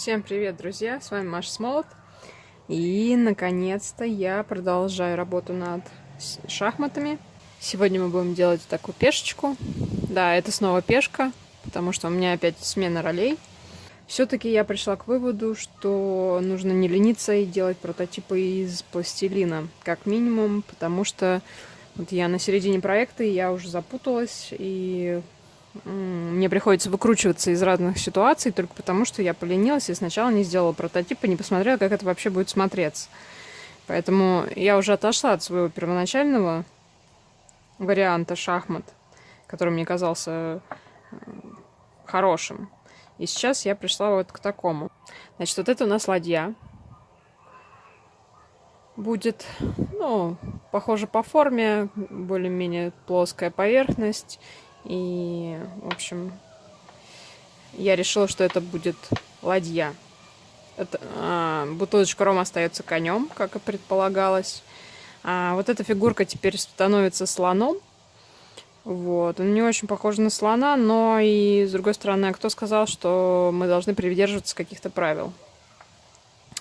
Всем привет, друзья! С вами Маша Смолот. И, наконец-то, я продолжаю работу над шахматами. Сегодня мы будем делать такую пешечку. Да, это снова пешка, потому что у меня опять смена ролей. Все-таки я пришла к выводу, что нужно не лениться и делать прототипы из пластилина, как минимум, потому что вот я на середине проекта, и я уже запуталась, и мне приходится выкручиваться из разных ситуаций только потому, что я поленилась и сначала не сделала прототип и не посмотрела, как это вообще будет смотреться. Поэтому я уже отошла от своего первоначального варианта шахмат, который мне казался э, хорошим. И сейчас я пришла вот к такому. Значит, вот это у нас ладья. Будет, ну, похоже по форме, более-менее плоская поверхность и, в общем, я решила, что это будет ладья. Это, а, бутылочка рома остается конем, как и предполагалось. А вот эта фигурка теперь становится слоном. Вот. Он не очень похож на слона, но и, с другой стороны, кто сказал, что мы должны придерживаться каких-то правил?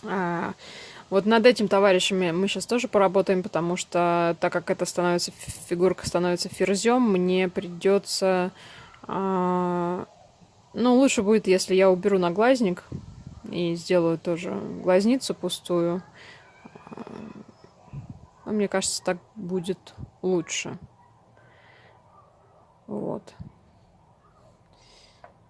А, вот над этим товарищами мы сейчас тоже поработаем, потому что так как это становится фигурка становится ферзем, мне придется... А, ну, лучше будет, если я уберу наглазник и сделаю тоже глазницу пустую. А, мне кажется, так будет лучше. Вот.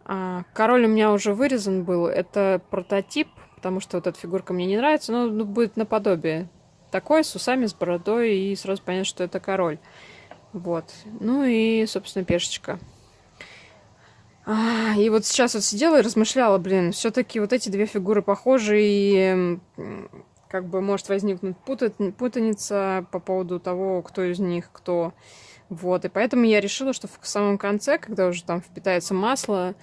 А, король у меня уже вырезан был. Это прототип потому что вот эта фигурка мне не нравится, но ну, будет наподобие. Такой, с усами, с бородой, и сразу понятно, что это король. Вот. Ну и, собственно, пешечка. А, и вот сейчас вот сидела и размышляла, блин, все-таки вот эти две фигуры похожи, и как бы может возникнуть путаница по поводу того, кто из них кто. Вот, и поэтому я решила, что в самом конце, когда уже там впитается масло,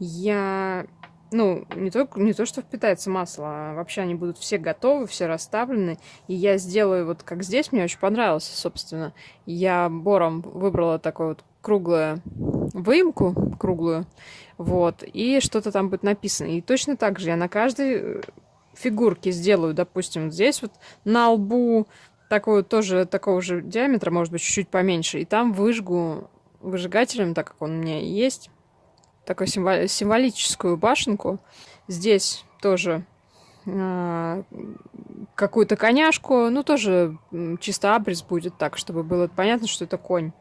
я ну, не то, не то, что впитается масло, а вообще они будут все готовы, все расставлены. И я сделаю вот как здесь, мне очень понравилось, собственно. Я бором выбрала такую вот круглую выемку, круглую, вот, и что-то там будет написано. И точно так же я на каждой фигурке сделаю, допустим, здесь вот на лбу такой тоже такого же диаметра, может быть, чуть-чуть поменьше, и там выжгу выжигателем, так как он у меня есть, такую символическую башенку. Здесь тоже э, какую-то коняшку, ну тоже чисто абрис будет так, чтобы было понятно, что это конь.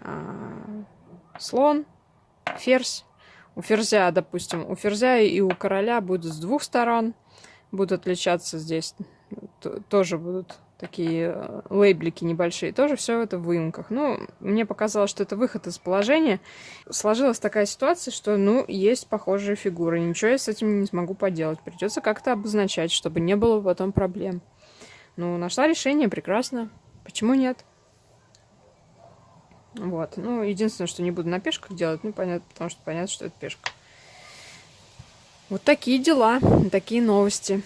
Э, слон, ферзь. У ферзя, допустим, у ферзя и у короля будут с двух сторон, будут отличаться здесь, тоже будут такие э, лейблики небольшие, тоже все это в выемках. Ну, мне показалось, что это выход из положения. Сложилась такая ситуация, что, ну, есть похожие фигуры, ничего я с этим не смогу поделать. Придется как-то обозначать, чтобы не было потом проблем. Ну, нашла решение, прекрасно. Почему нет? Вот. Ну, единственное, что не буду на пешках делать, ну, понятно, потому что понятно, что это пешка. Вот такие дела, такие новости.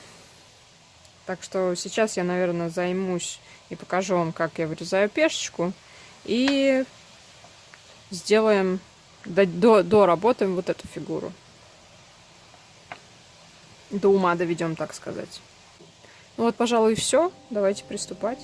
Так что сейчас я, наверное, займусь и покажу вам, как я вырезаю пешечку. И сделаем, до, доработаем вот эту фигуру. До ума доведем, так сказать. Ну вот, пожалуй, все. Давайте приступать.